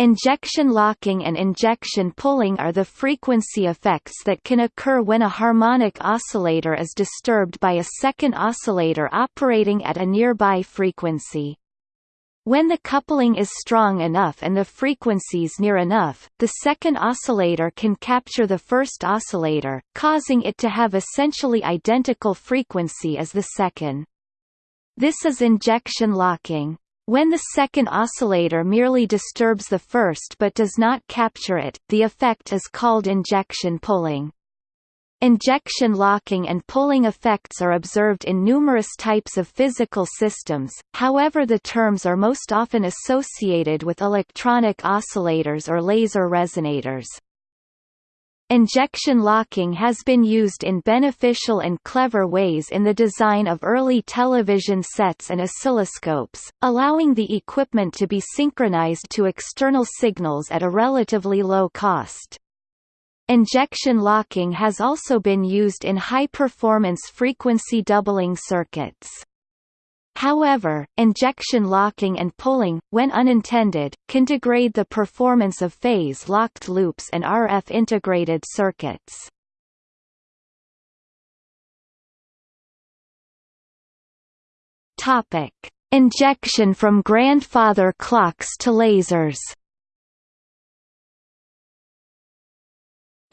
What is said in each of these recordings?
Injection locking and injection pulling are the frequency effects that can occur when a harmonic oscillator is disturbed by a second oscillator operating at a nearby frequency. When the coupling is strong enough and the frequencies near enough, the second oscillator can capture the first oscillator, causing it to have essentially identical frequency as the second. This is injection locking. When the second oscillator merely disturbs the first but does not capture it, the effect is called injection pulling. Injection locking and pulling effects are observed in numerous types of physical systems, however the terms are most often associated with electronic oscillators or laser resonators. Injection locking has been used in beneficial and clever ways in the design of early television sets and oscilloscopes, allowing the equipment to be synchronized to external signals at a relatively low cost. Injection locking has also been used in high-performance frequency doubling circuits. However, injection locking and pulling, when unintended, can degrade the performance of phase-locked loops and RF integrated circuits. Topic: Injection from grandfather clocks to lasers.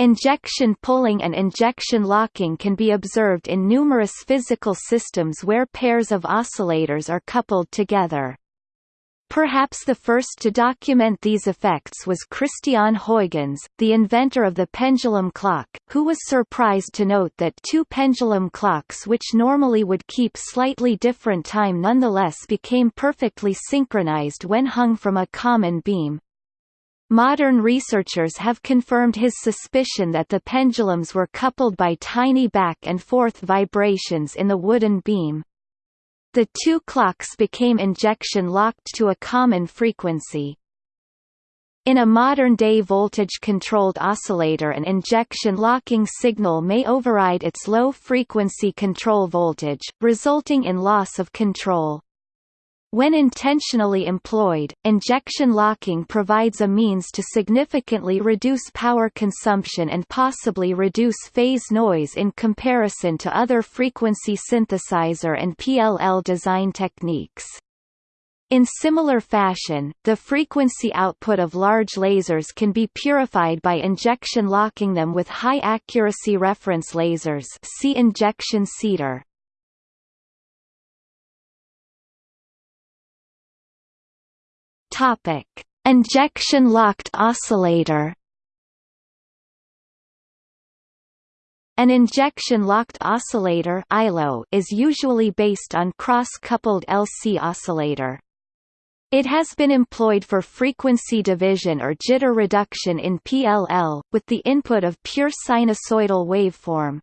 Injection pulling and injection locking can be observed in numerous physical systems where pairs of oscillators are coupled together. Perhaps the first to document these effects was Christiaan Huygens, the inventor of the pendulum clock, who was surprised to note that two pendulum clocks which normally would keep slightly different time nonetheless became perfectly synchronized when hung from a common beam. Modern researchers have confirmed his suspicion that the pendulums were coupled by tiny back and forth vibrations in the wooden beam. The two clocks became injection-locked to a common frequency. In a modern-day voltage-controlled oscillator an injection locking signal may override its low-frequency control voltage, resulting in loss of control. When intentionally employed, injection locking provides a means to significantly reduce power consumption and possibly reduce phase noise in comparison to other frequency synthesizer and PLL design techniques. In similar fashion, the frequency output of large lasers can be purified by injection locking them with high-accuracy reference lasers see injection seeder. Topic: Injection-locked oscillator. An injection-locked oscillator (ILO) is usually based on cross-coupled LC oscillator. It has been employed for frequency division or jitter reduction in PLL, with the input of pure sinusoidal waveform.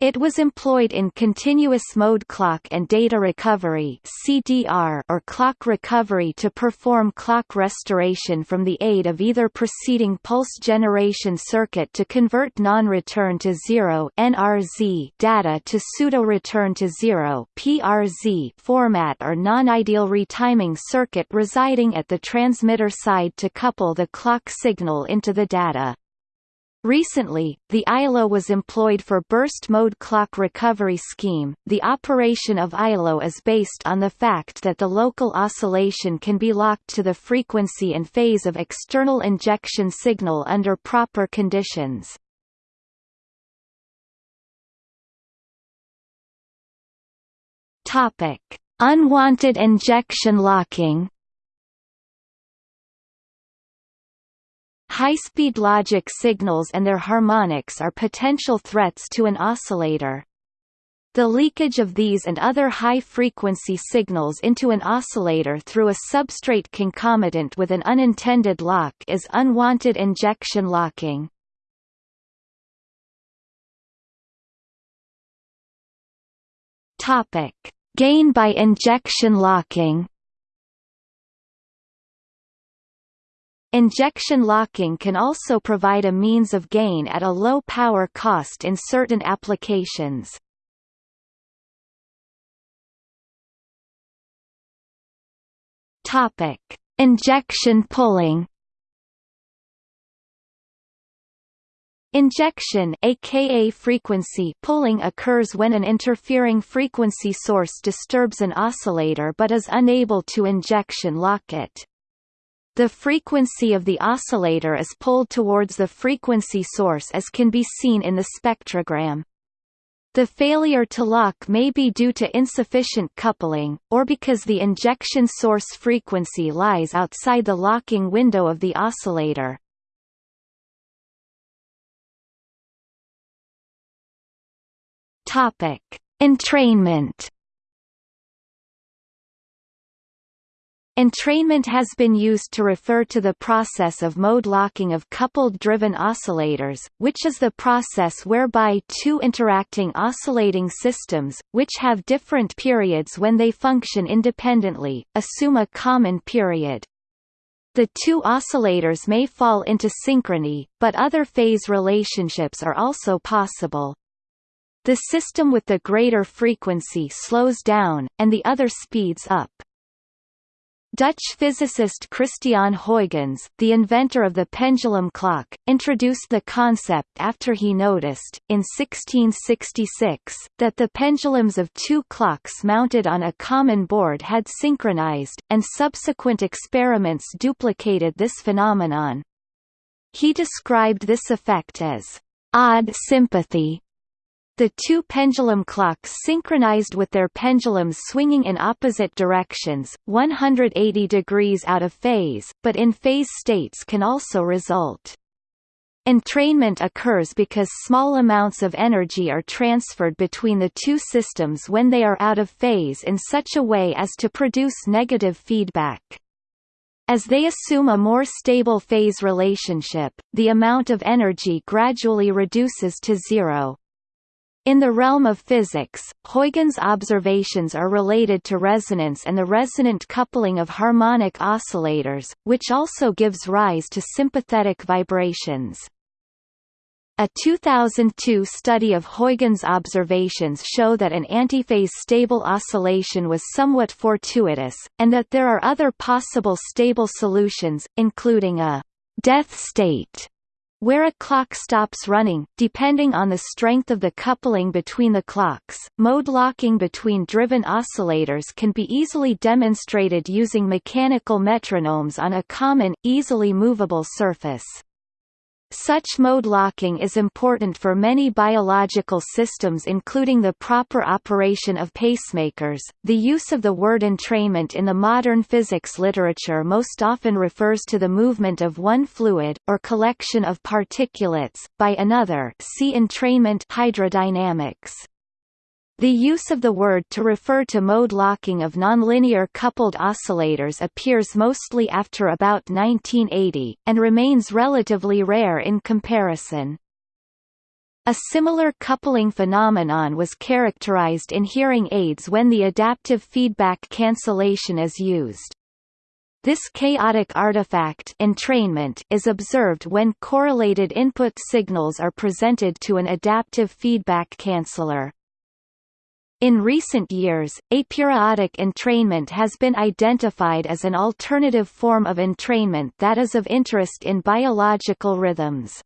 It was employed in continuous mode clock and data recovery (CDR) or clock recovery to perform clock restoration from the aid of either preceding pulse generation circuit to convert non-return to zero (NRZ) data to pseudo-return to zero (PRZ) format or non-ideal retiming circuit residing at the transmitter side to couple the clock signal into the data. Recently, the ILO was employed for burst mode clock recovery scheme. The operation of ILO is based on the fact that the local oscillation can be locked to the frequency and phase of external injection signal under proper conditions. Topic: Unwanted injection locking. High-speed logic signals and their harmonics are potential threats to an oscillator. The leakage of these and other high-frequency signals into an oscillator through a substrate concomitant with an unintended lock is unwanted injection locking. Gain by injection locking. Injection locking can also provide a means of gain at a low power cost in certain applications. Topic: Injection pulling. Injection aka frequency pulling occurs when an interfering frequency source disturbs an oscillator but is unable to injection lock it. The frequency of the oscillator is pulled towards the frequency source as can be seen in the spectrogram. The failure to lock may be due to insufficient coupling, or because the injection source frequency lies outside the locking window of the oscillator. Entrainment. Entrainment has been used to refer to the process of mode locking of coupled-driven oscillators, which is the process whereby two interacting oscillating systems, which have different periods when they function independently, assume a common period. The two oscillators may fall into synchrony, but other phase relationships are also possible. The system with the greater frequency slows down, and the other speeds up. Dutch physicist Christiaan Huygens, the inventor of the pendulum clock, introduced the concept after he noticed, in 1666, that the pendulums of two clocks mounted on a common board had synchronized, and subsequent experiments duplicated this phenomenon. He described this effect as odd sympathy the two pendulum clocks synchronized with their pendulums swinging in opposite directions, 180 degrees out of phase, but in phase states can also result. Entrainment occurs because small amounts of energy are transferred between the two systems when they are out of phase in such a way as to produce negative feedback. As they assume a more stable phase relationship, the amount of energy gradually reduces to zero. In the realm of physics, Huygens' observations are related to resonance and the resonant coupling of harmonic oscillators, which also gives rise to sympathetic vibrations. A 2002 study of Huygens' observations show that an antiphase stable oscillation was somewhat fortuitous, and that there are other possible stable solutions, including a death state where a clock stops running, depending on the strength of the coupling between the clocks. Mode locking between driven oscillators can be easily demonstrated using mechanical metronomes on a common, easily movable surface. Such mode locking is important for many biological systems including the proper operation of pacemakers. The use of the word entrainment in the modern physics literature most often refers to the movement of one fluid or collection of particulates by another. See entrainment hydrodynamics. The use of the word to refer to mode locking of nonlinear coupled oscillators appears mostly after about 1980, and remains relatively rare in comparison. A similar coupling phenomenon was characterized in hearing aids when the adaptive feedback cancellation is used. This chaotic artifact entrainment is observed when correlated input signals are presented to an adaptive feedback canceller. In recent years, aperiodic entrainment has been identified as an alternative form of entrainment that is of interest in biological rhythms.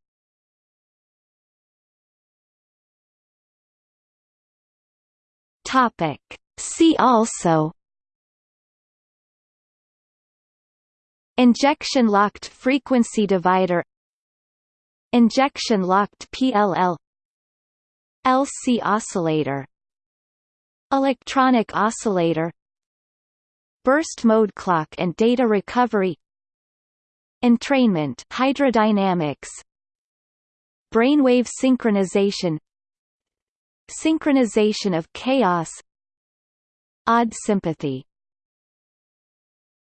Topic. See also Injection-locked frequency divider Injection-locked PLL LC oscillator Electronic oscillator Burst mode clock and data recovery Entrainment hydrodynamics Brainwave synchronization Synchronization of chaos Odd sympathy